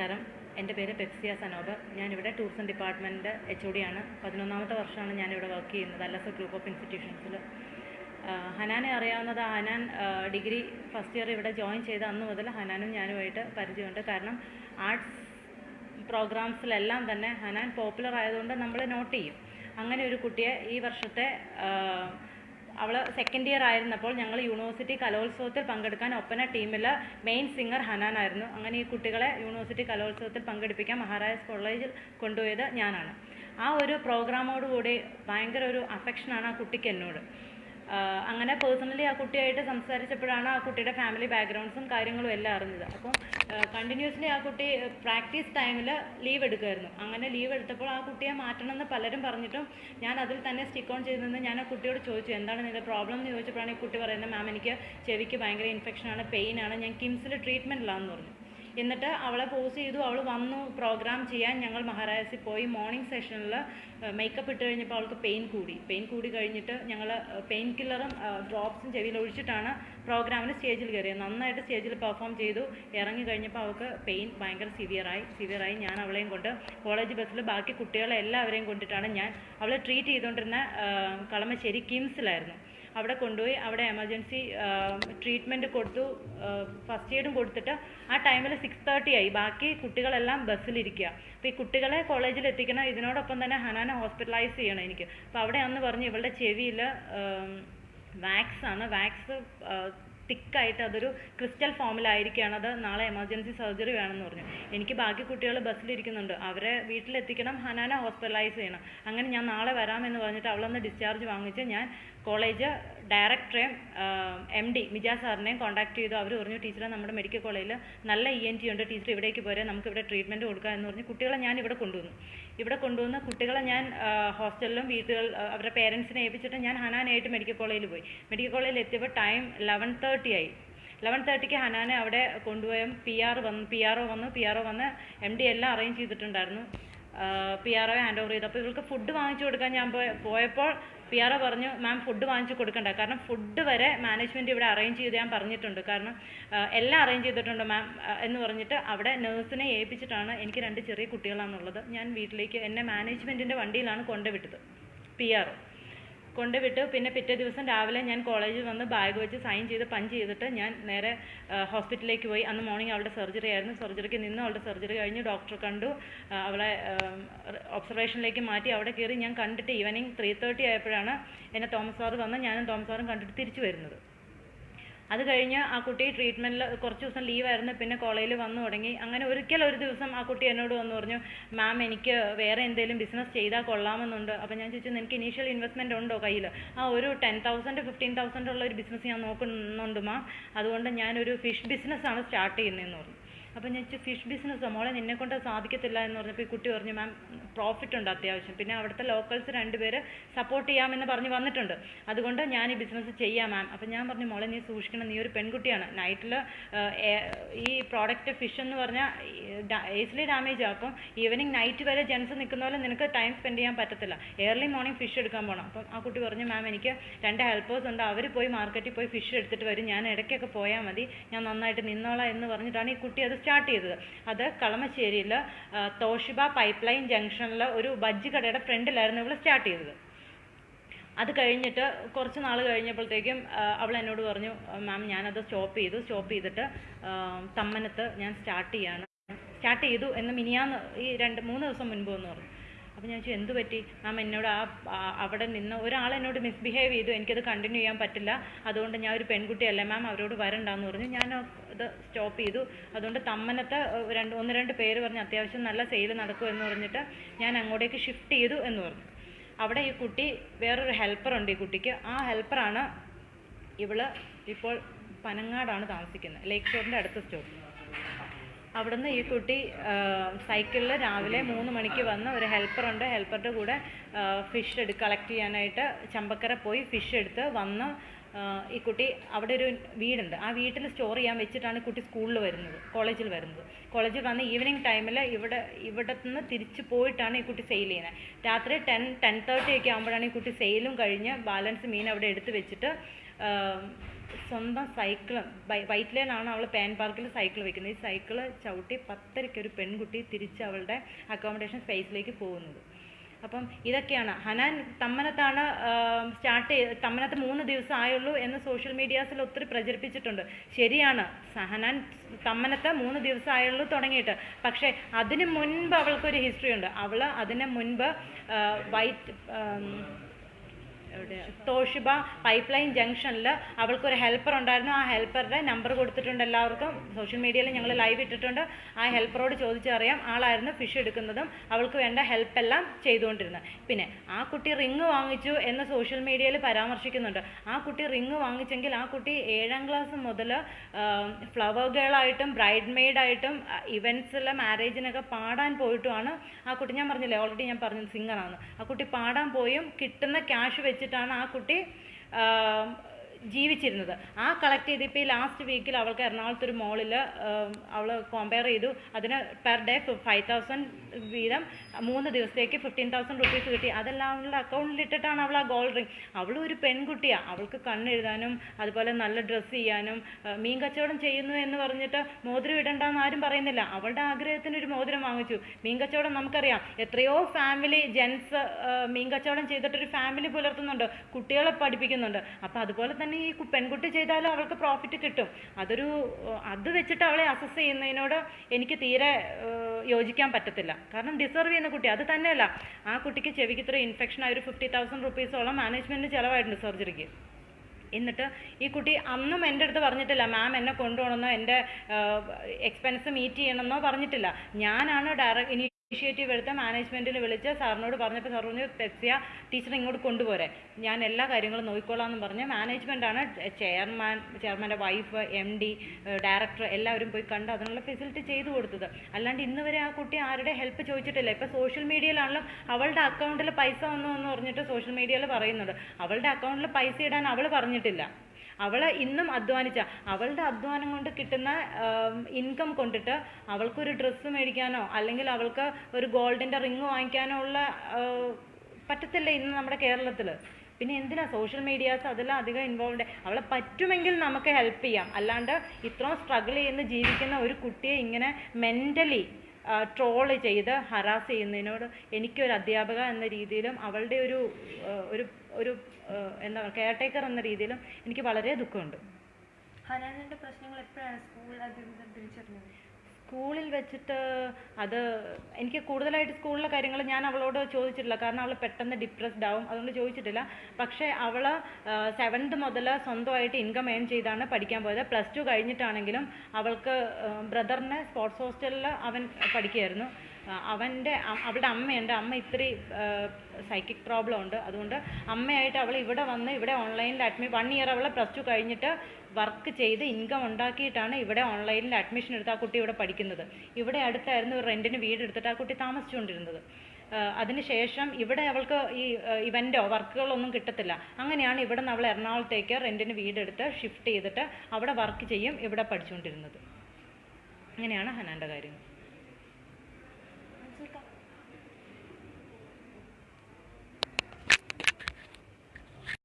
നമസ്കാരം. എന്റെ പേര് പെപ്സിയ സനോബ്. ഞാനിവിടെ tourism department H O D ആണ് പതിനൊന്നാമത്തെ വർഷമാണ് ഞാനിവിടെ വർക്ക് ചെയ്യുന്നത് അല്ലസ ഗ്രൂപ്പ് ഓഫ് ഇൻസ്റ്റിറ്റ്യൂഷൻസിൽ. ഹനാനെ അറിയാവുന്നത് ഹനാൻ ഡിഗ്രി ഫസ്റ്റ് ഇയർ ഇവിടെ ജോയിൻ ചെയ്ത അന്ന് മുതൽ ഹനാനും ഞാനുമായിട്ട് പരിചയമുണ്ട്. കാരണം ആർട്സ് പ്രോഗ്രാംസിലെല്ലാം തന്നെ ഹനാൻ പോപ്പുലർ ആയതുകൊണ്ട് നമ്മൾ നോട്ട് ചെയ്യും. അങ്ങനെ ഒരു കുട്ടിയെ ഈ വർഷത്തെ അവൾ സെക്കൻഡ് ഇയർ ആയിരുന്നപ്പോൾ ഞങ്ങൾ യൂണിവേഴ്സിറ്റി കലോത്സവത്തിൽ പങ്കെടുക്കാൻ ഒപ്പന ടീമിൽ മെയിൻ സിംഗർ ഹനാനായിരുന്നു അങ്ങനെ ഈ കുട്ടികളെ യൂണിവേഴ്സിറ്റി കലോത്സവത്തിൽ പങ്കെടുപ്പിക്കാൻ മഹാരാജാസ് കോളേജിൽ കൊണ്ടുപോയത് ഞാനാണ്. ആ ഒരു പ്രോഗ്രാമോടുകൂടി ഭയങ്കര ഒരു അഫെക്ഷനാണ് ആ കുട്ടിക്ക് എന്നോട്. അങ്ങനെ പേഴ്സണലി ആ കുട്ടിയായിട്ട് സംസാരിച്ചപ്പോഴാണ് ആ കുട്ടിയുടെ ഫാമിലി ബാക്ക്ഗ്രൗണ്ട്സും കാര്യങ്ങളും എല്ലാം അറിഞ്ഞത്. അപ്പം കണ്ടിന്യൂസ്ലി ആ കുട്ടി പ്രാക്ടീസ് ടൈമിൽ ലീവ് എടുക്കുമായിരുന്നു അങ്ങനെ ലീവ് എടുത്തപ്പോൾ ആ കുട്ടിയെ മാറ്റണമെന്ന് പലരും പറഞ്ഞിട്ടും ഞാൻ അതിൽ തന്നെ സ്റ്റിക്ക് ഓൺ ചെയ്ത് നിന്ന് ഞാൻ ആ കുട്ടിയോട് ചോദിച്ചു എന്താണ് നിന്റെ പ്രോബ്ലം എന്ന് ചോദിച്ചപ്പോഴാണ് ഈ കുട്ടി പറയുന്നത് മാം എനിക്ക് ചെവിക്ക് ഭയങ്കര ഇൻഫെക്ഷനാണ് പെയിനാണ് ഞാൻ കിംസിൽ ട്രീറ്റ്മെന്റിലാണെന്ന് പറഞ്ഞു. എന്നിട്ട് അവളെ പോസ് ചെയ്തു. അവൾ വന്നു പ്രോഗ്രാം ചെയ്യാൻ. ഞങ്ങൾ മഹാരാജസിൽ പോയി. മോർണിംഗ് സെഷനിൽ മേക്കപ്പ് ഇട്ട് കഴിഞ്ഞപ്പോൾ അവൾക്ക് പെയിൻ കൂടി. പെയിൻ കൂടി കഴിഞ്ഞിട്ട് ഞങ്ങൾ പെയിൻ കില്ലറും ഡ്രോപ്സും ചെവിയിൽ ഒഴിച്ചിട്ടാണ് പ്രോഗ്രാമിന് സ്റ്റേജിൽ കയറിയത് നന്നായിട്ട് സ്റ്റേജിൽ പെർഫോം ചെയ്തു. ഇറങ്ങി കഴിഞ്ഞപ്പോൾ അവൾക്ക് പെയിൻ ഭയങ്കര സിവിയറായി സിവിയറായി ഞാൻ അവളെയും കൊണ്ട് കോളേജ് ബസ്സിൽ ബാക്കി കുട്ടികളെ എല്ലാവരെയും കൊണ്ടിട്ടാണ് ഞാൻ അവളെ ട്രീറ്റ് ചെയ്തുകൊണ്ടിരുന്ന കളമശ്ശേരി കിംസിലായിരുന്നു. അവിടെ കൊണ്ടുപോയി അവിടെ എമർജൻസി ട്രീറ്റ്മെന്റ് കൊടുത്തു. ഫസ്റ്റ് എയ്ഡും കൊടുത്തിട്ട് ആ ടൈമിൽ സിക്സ് തേർട്ടി ആയി. ബാക്കി കുട്ടികളെല്ലാം ബസ്സിലിരിക്കുക അപ്പോൾ ഈ കുട്ടികളെ കോളേജിൽ എത്തിക്കണം. ഇതിനോടൊപ്പം തന്നെ ഹനാനെ ഹോസ്പിറ്റലൈസ് ചെയ്യണം എനിക്ക്. അപ്പോൾ അവിടെ അന്ന് പറഞ്ഞു ഇവളുടെ ചെവിയിൽ വാക്സ് ആണ്. വാക്സ് തിക്കായിട്ട് അതൊരു ക്രിസ്റ്റൽ ഫോമിലായിരിക്കുകയാണ്. അത് നാളെ എമർജൻസി സർജറി വേണമെന്ന് പറഞ്ഞു. എനിക്ക് ബാക്കി കുട്ടികൾ ബസ്സിലിരിക്കുന്നുണ്ട്. അവരെ വീട്ടിലെത്തിക്കണം. ഹനാന ഹോസ്പിറ്റലൈസ് ചെയ്യണം. അങ്ങനെ ഞാൻ നാളെ വരാമെന്ന് പറഞ്ഞിട്ട് അവളൊന്ന് ഡിസ്ചാർജ് വാങ്ങിച്ച് ഞാൻ കോളേജ് ഡയറക്ടറെയും എം ഡി മിജാ സാറിനെയും കോൺടാക്ട് ചെയ്തു. അവർ പറഞ്ഞു ടീച്ചറെ നമ്മുടെ മെഡിക്കൽ കോളേജിൽ നല്ല ഇ എൻ ടി ഉണ്ട്. ടീച്ചർ ഇവിടേക്ക് പോരെ. നമുക്ക് ഇവിടെ ട്രീറ്റ്മെന്റ് കൊടുക്കാം എന്ന് പറഞ്ഞ് കുട്ടികളെ ഞാൻ ഇവിടെ കൊണ്ടുവന്നു. ഇവിടെ കൊണ്ടുവന്ന് കുട്ടികളെ ഞാൻ ഹോസ്റ്റലിലും വീട്ടുകൾ അവരുടെ പേരൻസിനെ ഏൽപ്പിച്ചിട്ട് ഞാൻ ഹനാനായിട്ട് മെഡിക്കൽ കോളേജിൽ പോയി. മെഡിക്കൽ കോളേജിൽ എത്തിയപ്പോൾ ടൈം ലെവൻ തേർട്ടി ആയി. ലെവൻ തേർട്ടിക്ക് ഹനാനെ അവിടെ കൊണ്ടുപോയ. പി ആർ വന്ന് പി ആർ ഒ വന്നു പി ആർ ഒ വന്ന് എം ഡി എല്ലാം അറേഞ്ച് ചെയ്തിട്ടുണ്ടായിരുന്നു. P R O hand over ചെയ്തു. അപ്പോൾ ഇവൾക്ക് ഫുഡ് വാങ്ങിച്ചു കൊടുക്കാൻ ഞാൻ പോയപ്പോൾ പി ആർ ഒ പറഞ്ഞു മാം ഫുഡ് വാങ്ങിച്ചു കൊടുക്കണ്ട. കാരണം ഫുഡ് വരെ മാനേജ്മെന്റ് ഇവിടെ അറേഞ്ച് ചെയ്ത് ഞാൻ പറഞ്ഞിട്ടുണ്ട്. കാരണം എല്ലാം അറേഞ്ച് ചെയ്തിട്ടുണ്ട് മാം എന്ന് പറഞ്ഞിട്ട് അവിടെ നേഴ്സിനെ ഏൽപ്പിച്ചിട്ടാണ് എനിക്ക് രണ്ട് ചെറിയ കുട്ടികളാണുള്ളത്. ഞാൻ വീട്ടിലേക്ക് എന്നെ മാനേജ്മെന്റിന്റെ വണ്ടിയിലാണ് കൊണ്ടുവിട്ടത് പി ആർ ഒ കൊണ്ടുവിട്ടു. പിന്നെ പിറ്റേ ദിവസം രാവിലെ ഞാൻ കോളേജിൽ വന്ന് ബാഗ് വെച്ച് സൈൻ ചെയ്ത് പഞ്ച് ചെയ്തിട്ട് ഞാൻ നേരെ ഹോസ്പിറ്റലിലേക്ക് പോയി. അന്ന് മോർണിംഗ് അവളുടെ സർജറി ആയിരുന്നു. സർജറിക്ക് നിന്ന് അവളുടെ സർജറി കഴിഞ്ഞ് ഡോക്ടർ കണ്ടു. അവളെ ഒബ്സർവേഷനിലേക്ക് മാറ്റി. അവിടെ കയറി ഞാൻ കണ്ടിട്ട് ഈവനിങ് ത്രീ തേർട്ടി ആയപ്പോഴാണ് എന്നെ തോമസ് സാറ് വന്ന് ഞാനും തോമസ് സാറും കണ്ടിട്ട് തിരിച്ചു വരുന്നത്. അത് കഴിഞ്ഞ് ആ കുട്ടി ട്രീറ്റ്മെന്റിൽ കുറച്ച് ദിവസം ലീവായിരുന്നു പിന്നെ കോളേജിൽ വന്നു തുടങ്ങി. അങ്ങനെ ഒരിക്കൽ ഒരു ദിവസം ആ കുട്ടി എന്നോട് വന്ന് പറഞ്ഞു മാം എനിക്ക് വേറെ എന്തെങ്കിലും ബിസിനസ് ചെയ്താൽ കൊള്ളാമെന്നുണ്ട്. അപ്പോൾ ഞാൻ ചോദിച്ചു നിനക്ക് ഇനീഷ്യൽ ഇൻവെസ്റ്റ്മെന്റ് ഉണ്ടോ കയ്യിൽ ആ ഒരു ടെൻ തൗസൻഡ് ഫിഫ്റ്റീൻ തൗസൻഡ് ഉള്ള ഒരു ബിസിനസ് ഞാൻ നോക്കുന്നുണ്ട് മാം അതുകൊണ്ട് ഞാനൊരു ഫിഷ് ബിസിനസ് ആണ് സ്റ്റാർട്ട് ചെയ്യുന്നതെന്ന് പറഞ്ഞു. അപ്പോൾ ഞാൻ ഫിഷ് ബിസിനസ്സോ മോളെ നിന്നെ കൊണ്ട് സാധിക്കത്തില്ല എന്ന് പറഞ്ഞപ്പോൾ ഈ കുട്ടി പറഞ്ഞു മാം പ്രോഫിറ്റ് ഉണ്ട് അത്യാവശ്യം. പിന്നെ അവിടുത്തെ ലോക്കൽസ് രണ്ടുപേര് സപ്പോർട്ട് ചെയ്യാമെന്ന് പറഞ്ഞ് വന്നിട്ടുണ്ട്. അതുകൊണ്ട് ഞാൻ ഈ ബിസിനസ് ചെയ്യാം മാം അപ്പോൾ ഞാൻ പറഞ്ഞു മോളെ നീ സൂക്ഷിക്കണം. നീ ഒരു പെൺകുട്ടിയാണ്. നൈറ്റിൽ ഈ പ്രോഡക്റ്റ് ഫിഷ് എന്ന് പറഞ്ഞാൽ ഈസിലി ഡാമേജ് ആവും അപ്പം ഈവനിങ് നൈറ്റ് വരെ ജെൻസ് നിൽക്കുന്ന പോലെ നിനക്ക് ടൈം സ്പെൻഡ് ചെയ്യാൻ പറ്റത്തില്ല. ഏർലി മോർണിംഗ് ഫിഷ് എടുക്കാൻ പോകണം അപ്പം ആ കുട്ടി പറഞ്ഞു മാം എനിക്ക് രണ്ട് ഹെൽപ്പേഴ്സ് ഉണ്ട്. അവർ പോയി മാർക്കറ്റിൽ പോയി ഫിഷ് എടുത്തിട്ട് വരും. ഞാൻ ഇടയ്ക്കൊക്കെ പോയാൽ മതി. ഞാൻ നന്നായിട്ട് നിന്നോളാം എന്ന് പറഞ്ഞിട്ടാണ് ഈ കുട്ടി അത് സ്റ്റാർട്ട് ചെയ്തത്. അത് കളമശ്ശേരിയിൽ തോഷിബ പൈപ്പ് ലൈൻ ജംഗ്ഷനിൽ ഒരു ബജ്ജി കടയുടെ ഫ്രണ്ടിലായിരുന്നു ഇവൾ സ്റ്റാർട്ട് ചെയ്തത്. അത് കഴിഞ്ഞിട്ട് കുറച്ച് നാൾ കഴിഞ്ഞപ്പോഴത്തേക്കും അവൾ എന്നോട് പറഞ്ഞു മാം ഞാനത് സ്റ്റോപ്പ് ചെയ്തു. സ്റ്റോപ്പ് ചെയ്തിട്ട് തമ്മനത്ത് ഞാൻ സ്റ്റാർട്ട് ചെയ്യാണ്. സ്റ്റാർട്ട് ചെയ്തു എന്ന് മിനിയാന്ന് ഈ രണ്ട് മൂന്ന് ദിവസം മുൻപ് എന്ന് പറഞ്ഞു. അപ്പോൾ ഞാൻ ചോദിച്ചു എന്ത് പറ്റി? മാം എന്നോട് ആ അവിടെ നിന്ന് ഒരാൾ എന്നോട് മിസ്ബിഹേവ് ചെയ്തു. എനിക്കത് കണ്ടിന്യൂ ചെയ്യാൻ പറ്റില്ല. അതുകൊണ്ട് ഞാൻ ഒരു പെൺകുട്ടിയല്ല മാം അവരോട് വരണ്ടെന്ന് പറഞ്ഞു. ഞാൻ ഇത് സ്റ്റോപ്പ് ചെയ്തു. അതുകൊണ്ട് തമ്മനത്തെ രണ്ട് ഒന്ന് രണ്ട് പേര് പറഞ്ഞ് അത്യാവശ്യം നല്ല സെയിൽ നടക്കും എന്ന് പറഞ്ഞിട്ട് ഞാൻ അങ്ങോട്ടേക്ക് ഷിഫ്റ്റ് ചെയ്തു എന്ന് പറഞ്ഞു. അവിടെ ഈ കുട്ടി വേറൊരു ഹെൽപ്പറുണ്ട് ഈ കുട്ടിക്ക്. ആ ഹെൽപ്പറാണ് ഇവൾ ഇപ്പോൾ പനങ്ങാടാണ് താമസിക്കുന്നത്. ലേക്ക് ഷോറിന്റെ അടുത്ത സ്റ്റോപ്പ് അവിടുന്ന് ഈ കുട്ടി സൈക്കിളിൽ രാവിലെ മൂന്ന് മണിക്ക് വന്ന് ഒരു ഹെൽപ്പറുണ്ട് ഹെൽപ്പറുടെ കൂടെ ഫിഷ് എടു കളക്ട് ചെയ്യാനായിട്ട് ചമ്പക്കര പോയി ഫിഷ് എടുത്ത് വന്ന് ഈ കുട്ടി അവിടെ ഒരു വീടുണ്ട്. ആ വീട്ടിൽ സ്റ്റോർ ചെയ്യാൻ വെച്ചിട്ടാണ് കുട്ടി സ്കൂളിൽ വരുന്നത് കോളേജിൽ വരുന്നത്. കോളേജിൽ വന്ന് ഈവനിങ് ടൈമിൽ ഇവിടെ ഇവിടെ നിന്ന് തിരിച്ച് പോയിട്ടാണ് ഈ കുട്ടി സെയിൽ ചെയ്യുന്നത്. രാത്രി ടെൻ ടെൻ തേർട്ടി ഒക്കെ ആകുമ്പോഴാണ് ഈ കുട്ടി സെയിലും കഴിഞ്ഞ് ബാലൻസ് മീൻ അവിടെ എടുത്ത് വെച്ചിട്ട് സ്വന്തം സൈക്കിൾ വൈറ്റ് ലൈനാണ് അവൾ പാൻ പാർക്കിൽ സൈക്കിൾ വെക്കുന്നത്. ഈ സൈക്കിൾ ചവിട്ടി പത്തരയ്ക്ക് ഒരു പെൺകുട്ടി തിരിച്ച് അവളുടെ അക്കോമഡേഷൻ സ്പേസിലേക്ക് പോകുന്നത്. അപ്പം ഇതൊക്കെയാണ്. ഹനാൻ തമ്മനത്താണ് സ്റ്റാർട്ട് ചെയ്ത് തമ്മനത്ത് മൂന്ന് ദിവസം ആയുള്ളൂ എന്ന് സോഷ്യൽ മീഡിയാസിൽ ഒത്തിരി പ്രചരിപ്പിച്ചിട്ടുണ്ട്. ശരിയാണ്. ഹനാൻ തമ്മനത്ത് മൂന്ന് ദിവസം ആയുള്ളൂ തുടങ്ങിയിട്ട്. പക്ഷേ അതിന് മുൻപ് അവൾക്കൊരു ഹിസ്റ്ററി ഉണ്ട്. അവൾ അതിന് മുൻപ് വൈറ്റ് തോഷിബ പൈപ്പ് ലൈൻ ജംഗ്ഷനിൽ അവൾക്കൊരു ഹെൽപ്പർ ഉണ്ടായിരുന്നു. ആ ഹെൽപ്പറുടെ നമ്പർ കൊടുത്തിട്ടുണ്ട് എല്ലാവർക്കും. സോഷ്യൽ മീഡിയയിൽ ഞങ്ങൾ ലൈവ് ഇട്ടിട്ടുണ്ട്. ആ ഹെൽപ്പറോട് ചോദിച്ചറിയാം ആളായിരുന്നു ഫിഷ് എടുക്കുന്നതും അവൾക്ക് വേണ്ട ഹെൽപ്പ് എല്ലാം ചെയ്തുകൊണ്ടിരുന്നത്. പിന്നെ ആ കുട്ടി റിങ് വാങ്ങിച്ചു എന്ന് സോഷ്യൽ മീഡിയയിൽ പരാമർശിക്കുന്നുണ്ട്. ആ കുട്ടി റിങ് വാങ്ങിച്ചെങ്കിൽ ആ കുട്ടി ഏഴാം ക്ലാസ് മുതൽ ഫ്ലവർ ഗേളായിട്ടും ബ്രൈഡ് മെയ്ഡായിട്ടും ഇവൻസിൽ മാരേജിനൊക്കെ പാടാൻ പോയിട്ടുമാണ്. ആ കുട്ടി ഞാൻ പറഞ്ഞില്ലേ ഓൾറെഡി ഞാൻ പറഞ്ഞു സിംഗറാണ് ആ കുട്ടി പാടാൻ പോയും കിട്ടുന്ന ക്യാഷ് വെച്ചിട്ടാണ് ആ കുട്ടി ജീവിച്ചിരുന്നത്. ആ കളക്ട് ചെയ്ത് ഇപ്പോൾ ഈ ലാസ്റ്റ് വീക്കിൽ അവൾക്ക് എറണാകുളത്ത് ഒരു മോളിൽ അവൾ കോമ്പയർ ചെയ്തു. അതിന് പെർ ഡേ ഫൈവ് തൗസൻഡ് വീതം മൂന്ന് ദിവസത്തേക്ക് ഫിഫ്റ്റീൻ തൗസൻഡ് റുപ്പീസ് കിട്ടി. അതെല്ലാം അവളുടെ അക്കൗണ്ടിൽ ഇട്ടിട്ടാണ് അവൾ ആ ഗോൾഡ് റിംഗ് അവളും ഒരു പെൺകുട്ടിയാണ് അവൾക്ക് കണ്ണെഴുതാനും അതുപോലെ നല്ല ഡ്രസ്സ് ചെയ്യാനും മീൻ കച്ചവടം ചെയ്യുന്നു എന്ന് പറഞ്ഞിട്ട് മോതിരം ഇടണ്ടെന്ന് ആരും പറയുന്നില്ല. അവളുടെ ആഗ്രഹത്തിന് ഒരു മോതിരം വാങ്ങിച്ചു. മീൻ കച്ചവടം നമുക്കറിയാം. എത്രയോ ഫാമിലി ജെൻസ് മീൻ കച്ചവടം ചെയ്തിട്ടൊരു ഫാമിലി പുലർത്തുന്നുണ്ട്. കുട്ടികളെ പഠിപ്പിക്കുന്നുണ്ട്. അപ്പോൾ അതുപോലെ തന്നെ ഈ കു- പെൺകുട്ടി ചെയ്താലും അവൾക്ക് പ്രോഫിറ്റ് കിട്ടും. അതൊരു അത് വെച്ചിട്ട് അവളെ അസസ് ചെയ്യുന്നതിനോട് എനിക്ക് തീരെ യോജിക്കാൻ പറ്റത്തില്ല. കാരണം ഡിസർവ് ചെയ്യുന്ന കുട്ടി അത് തന്നെയല്ല. ആ കുട്ടിക്ക് ചെവിക്ക് ഇത്ര ഇൻഫെക്ഷൻ ആയ ഒരു ഫിഫ്റ്റി തൗസൻഡ് റുപ്പീസോളം മാനേജ്മെന്റിന് ചിലവായിട്ടുണ്ട് സർജറിക്ക് എന്നിട്ട് ഈ കുട്ടി അന്നും എന്റെ അടുത്ത് പറഞ്ഞിട്ടില്ല മാം എന്നെ കൊണ്ടുപോകണമെന്നോ എന്റെ എക്സ്പെൻസ് മീറ്റ് ചെയ്യണമെന്നോ പറഞ്ഞിട്ടില്ല. ഞാനാണ് ഡയറക്റ്റ് ഇനിഷ്യേറ്റീവ് എടുത്ത മാനേജ്മെന്റിൽ വിളിച്ച് സാറിനോട് പറഞ്ഞപ്പോൾ സാർ പറഞ്ഞു തെസ്യ ടീച്ചർ ഇങ്ങോട്ട് കൊണ്ടുപോരെ. ഞാൻ എല്ലാ കാര്യങ്ങളും നോക്കിക്കോളാം എന്ന് പറഞ്ഞ് മാനേജ്മെന്റാണ് ചെയർമാൻ ചെയർമാന്റെ വൈഫ് എം ഡി ഡയറക്ടർ എല്ലാവരും പോയി കണ്ട് അതിനുള്ള ഫെസിലിറ്റി ചെയ്തു കൊടുത്തത്. അല്ലാണ്ട് ഇന്ന് വരെ ആ കുട്ടി ആരുടെ ഹെൽപ്പ് ചോദിച്ചിട്ടില്ല. ഇപ്പോൾ സോഷ്യൽ മീഡിയയിലാണല്ലോ അവളുടെ അക്കൗണ്ടിൽ പൈസ വന്നു എന്ന് പറഞ്ഞിട്ട് സോഷ്യൽ മീഡിയയിൽ പറയുന്നുണ്ട് അവളുടെ അക്കൗണ്ടിൽ പൈസ ഇടാൻ അവൾ പറഞ്ഞിട്ടില്ല. അവൾ ഇന്നും അധ്വാനിച്ച. അവളുടെ അധ്വാനം കൊണ്ട് കിട്ടുന്ന ഇൻകം കൊണ്ടിട്ട് അവൾക്കൊരു ഡ്രസ്സ് മേടിക്കാനോ അല്ലെങ്കിൽ അവൾക്ക് ഒരു ഗോൾഡിന്റെ റിങ് വാങ്ങിക്കാനോ ഉള്ള പറ്റത്തില്ല ഇന്ന് നമ്മുടെ കേരളത്തിൽ പിന്നെ എന്തിനാ സോഷ്യൽ മീഡിയാസ് അതെല്ലാം അധികം ഇൻവോൾവ് അവളെ പറ്റുമെങ്കിൽ നമുക്ക് ഹെൽപ്പ് ചെയ്യാം. അല്ലാണ്ട് ഇത്രയും സ്ട്രഗിൾ ചെയ്യുന്ന ജീവിക്കുന്ന ഒരു കുട്ടിയെ ഇങ്ങനെ മെന്റലി ട്രോൾ ചെയ്ത് ഹറാസ് ചെയ്യുന്നതിനോട് എനിക്കൊരു അധ്യാപക എന്ന രീതിയിലും അവളുടെ ഒരു ഒരു ഒരു എന്താ പറയുക കെയർ ടേക്കർ എന്ന രീതിയിലും എനിക്ക് വളരെ ദുഃഖമുണ്ട്. ഹനാനിന്റെ പ്രശ്നങ്ങൾ എപ്പോഴാണ് സ്കൂൾ അധികൃതർ തിരിച്ചറിഞ്ഞത്? സ്കൂളിൽ വെച്ചിട്ട് അത് എനിക്ക് കൂടുതലായിട്ട് സ്കൂളിലെ കാര്യങ്ങൾ ഞാൻ അവളോട് ചോദിച്ചിട്ടില്ല. കാരണം അവൾ പെട്ടെന്ന് ഡിപ്രസ്ഡ് ആവും. അതുകൊണ്ട് ചോദിച്ചിട്ടില്ല. പക്ഷേ അവൾ സെവൻത് മുതൽ സ്വന്തമായിട്ട് ഇൻകം ഏൺ ചെയ്താണ് പഠിക്കാൻ പോയത്. പ്ലസ് ടു കഴിഞ്ഞിട്ടാണെങ്കിലും അവൾക്ക് ബ്രദറിനെ സ്പോർട്സ് ഹോസ്റ്റലിൽ അവൻ പഠിക്കുകയായിരുന്നു. അവന്റെ അവളുടെ അമ്മയുണ്ട്. അമ്മ ഇത്തിരി സൈക്കിക് പ്രോബ്ലം ഉണ്ട്. അതുകൊണ്ട് അമ്മയായിട്ട് അവൾ ഇവിടെ വന്ന് ഇവിടെ ഓൺലൈനിൽ അഡ്മി വൺ ഇയർ അവൾ പ്ലസ് ടു കഴിഞ്ഞിട്ട് വർക്ക് ചെയ്ത് ഇൻകം ഉണ്ടാക്കിയിട്ടാണ് ഇവിടെ ഓൺലൈനിൽ അഡ്മിഷൻ എടുത്ത് ആ കുട്ടി ഇവിടെ പഠിക്കുന്നത്. ഇവിടെ അടുത്തായിരുന്നു വീട് എടുത്തിട്ട് ആ കുട്ടി താമസിച്ചുകൊണ്ടിരുന്നത്. അതിനുശേഷം ഇവിടെ അവൾക്ക് ഈ ഇവന്റോ വർക്കുകളൊന്നും കിട്ടത്തില്ല. അങ്ങനെയാണ് ഇവിടെ നിന്ന് അവൾ എറണാകുളത്തേക്ക് റെന്റിന് വീടെടുത്ത് ഷിഫ്റ്റ് ചെയ്തിട്ട് അവിടെ വർക്ക് ചെയ്യും ഇവിടെ പഠിച്ചുകൊണ്ടിരുന്നത്. അങ്ങനെയാണ് ഹനാന്റെ കാര്യം